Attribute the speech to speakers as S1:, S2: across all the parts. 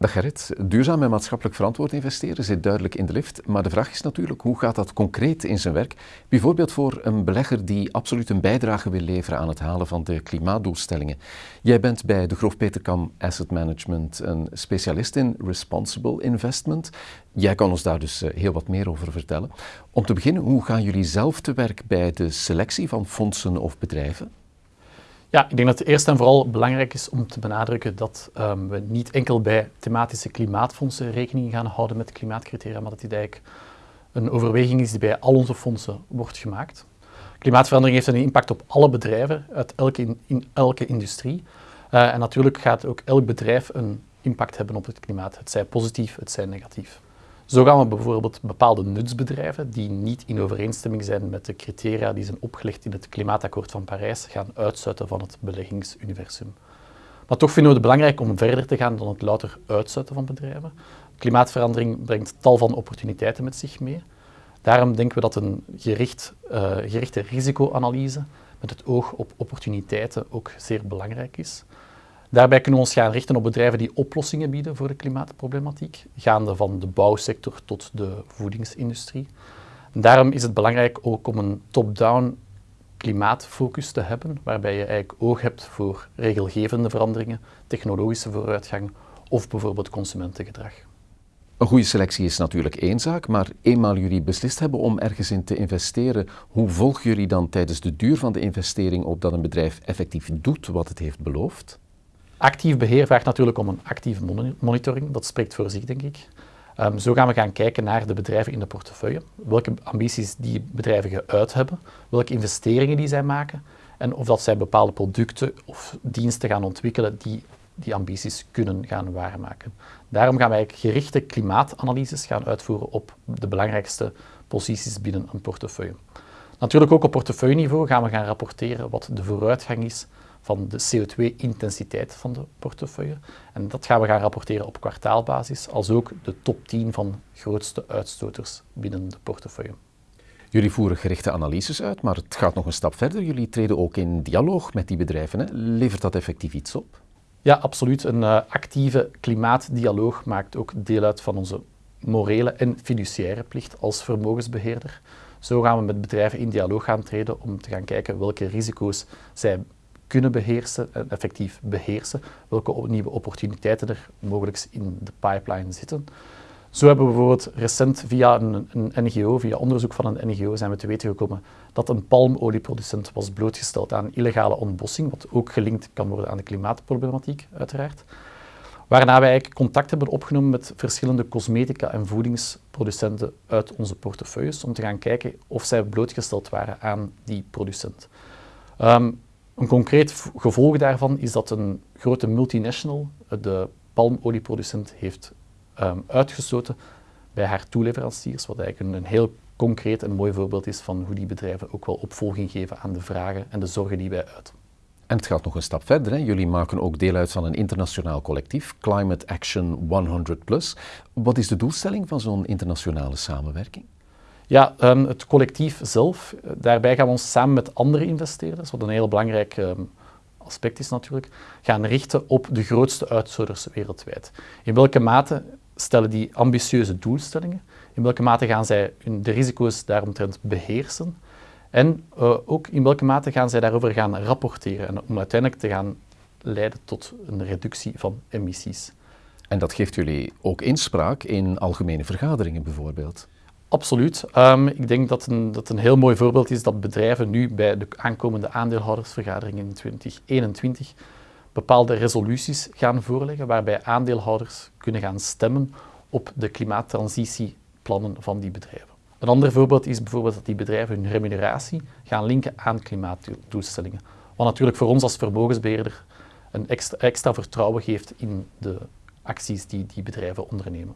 S1: Dag Gerrit, duurzaam en maatschappelijk verantwoord investeren zit duidelijk in de lift, maar de vraag is natuurlijk hoe gaat dat concreet in zijn werk? Bijvoorbeeld voor een belegger die absoluut een bijdrage wil leveren aan het halen van de klimaatdoelstellingen. Jij bent bij de Grof Peterkam Asset Management een specialist in responsible investment. Jij kan ons daar dus eh, heel wat meer over vertellen. Om te beginnen, hoe gaan jullie zelf te werk bij de selectie van fondsen of bedrijven?
S2: Ja, ik denk dat het eerst en vooral belangrijk is om te benadrukken dat um, we niet enkel bij thematische klimaatfondsen rekening gaan houden met klimaatcriteria, maar dat dit eigenlijk een overweging is die bij al onze fondsen wordt gemaakt. Klimaatverandering heeft een impact op alle bedrijven uit elke, in, elke industrie. Uh, en natuurlijk gaat ook elk bedrijf een impact hebben op het klimaat. Het zij positief, het zij negatief. Zo gaan we bijvoorbeeld bepaalde nutsbedrijven die niet in overeenstemming zijn met de criteria die zijn opgelegd in het Klimaatakkoord van Parijs gaan uitsluiten van het beleggingsuniversum. Maar toch vinden we het belangrijk om verder te gaan dan het louter uitsluiten van bedrijven. Klimaatverandering brengt tal van opportuniteiten met zich mee. Daarom denken we dat een gericht, uh, gerichte risicoanalyse met het oog op opportuniteiten ook zeer belangrijk is. Daarbij kunnen we ons gaan richten op bedrijven die oplossingen bieden voor de klimaatproblematiek, gaande van de bouwsector tot de voedingsindustrie. Daarom is het belangrijk ook om een top-down klimaatfocus te hebben, waarbij je eigenlijk oog hebt voor regelgevende veranderingen, technologische vooruitgang of bijvoorbeeld consumentengedrag.
S1: Een goede selectie is natuurlijk één zaak, maar eenmaal jullie beslist hebben om ergens in te investeren, hoe volgen jullie dan tijdens de duur van de investering op dat een bedrijf effectief doet wat het heeft beloofd?
S2: Actief beheer vraagt natuurlijk om een actieve monitoring. Dat spreekt voor zich, denk ik. Um, zo gaan we gaan kijken naar de bedrijven in de portefeuille. Welke ambities die bedrijven geuit hebben, welke investeringen die zij maken en of dat zij bepaalde producten of diensten gaan ontwikkelen die die ambities kunnen gaan waarmaken. Daarom gaan wij gerichte klimaatanalyses gaan uitvoeren op de belangrijkste posities binnen een portefeuille. Natuurlijk ook op portefeuilleniveau gaan we gaan rapporteren wat de vooruitgang is van de CO2-intensiteit van de portefeuille. En dat gaan we gaan rapporteren op kwartaalbasis, als ook de top 10 van grootste uitstoters binnen de portefeuille.
S1: Jullie voeren gerichte analyses uit, maar het gaat nog een stap verder. Jullie treden ook in dialoog met die bedrijven. Hè? Levert dat effectief iets op?
S2: Ja, absoluut. Een uh, actieve klimaatdialoog maakt ook deel uit van onze morele en fiduciaire plicht als vermogensbeheerder. Zo gaan we met bedrijven in dialoog gaan treden om te gaan kijken welke risico's zij kunnen beheersen en effectief beheersen, welke nieuwe opportuniteiten er mogelijk in de pipeline zitten. Zo hebben we bijvoorbeeld recent via een, een, NGO, via onderzoek van een NGO, zijn we te weten gekomen dat een palmolieproducent was blootgesteld aan illegale ontbossing, wat ook gelinkt kan worden aan de klimaatproblematiek, uiteraard. Waarna wij eigenlijk contact hebben opgenomen met verschillende cosmetica- en voedingsproducenten uit onze portefeuilles, om te gaan kijken of zij blootgesteld waren aan die producent. Um, een concreet gevolg daarvan is dat een grote multinational de palmolieproducent heeft um, uitgestoten bij haar toeleveranciers, wat eigenlijk een, heel concreet en mooi voorbeeld is van hoe die bedrijven ook wel opvolging geven aan de vragen en de zorgen die wij uiten.
S1: En het gaat nog een stap verder. Hè? Jullie maken ook deel uit van een internationaal collectief, Climate Action 100 Plus. Wat is de doelstelling van zo'n internationale samenwerking?
S2: Ja, um, het collectief zelf, eh, daarbij gaan we ons samen met andere investeerders, wat een heel belangrijk um, aspect is natuurlijk, gaan richten op de grootste uitzonders wereldwijd. In welke mate stellen die ambitieuze doelstellingen? In welke mate gaan zij de risico's daaromtrent beheersen? En uh, ook in welke mate gaan zij daarover gaan rapporteren en om uiteindelijk te gaan leiden tot een reductie van emissies.
S1: En dat geeft jullie ook inspraak in algemene vergaderingen bijvoorbeeld?
S2: Absoluut. Um, ik denk dat een, dat een heel mooi voorbeeld is dat bedrijven nu bij de aankomende aandeelhoudersvergadering in 2021 bepaalde resoluties gaan voorleggen waarbij aandeelhouders kunnen gaan stemmen op de klimaattransitieplannen van die bedrijven. Een ander voorbeeld is bijvoorbeeld dat die bedrijven hun remuneratie gaan linken aan klimaatdoelstellingen. Wat natuurlijk voor ons als vermogensbeheerder een extra, extra vertrouwen geeft in de acties die die bedrijven ondernemen.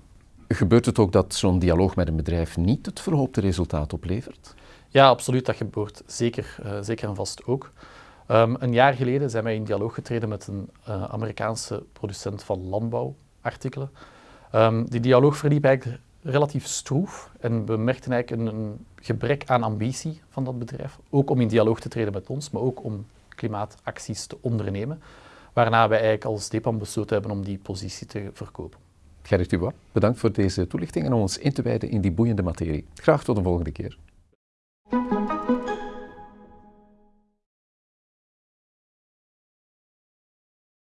S1: Gebeurt het ook dat zo'n dialoog met een bedrijf niet het verhoopte resultaat oplevert?
S2: Ja, absoluut. Dat gebeurt zeker, uh, zeker en vast ook. Um, een jaar geleden zijn wij in dialoog getreden met een uh, Amerikaanse producent van landbouwartikelen. Um, die dialoog verliep eigenlijk relatief stroef en we merkten eigenlijk een, een, gebrek aan ambitie van dat bedrijf. Ook om in dialoog te treden met ons, maar ook om klimaatacties te ondernemen. Waarna wij eigenlijk als DEPAM besloten hebben om die positie te verkopen.
S1: Gerrit Dubois, bedankt voor deze toelichting en om ons in te wijden in die boeiende materie. Graag tot de volgende keer.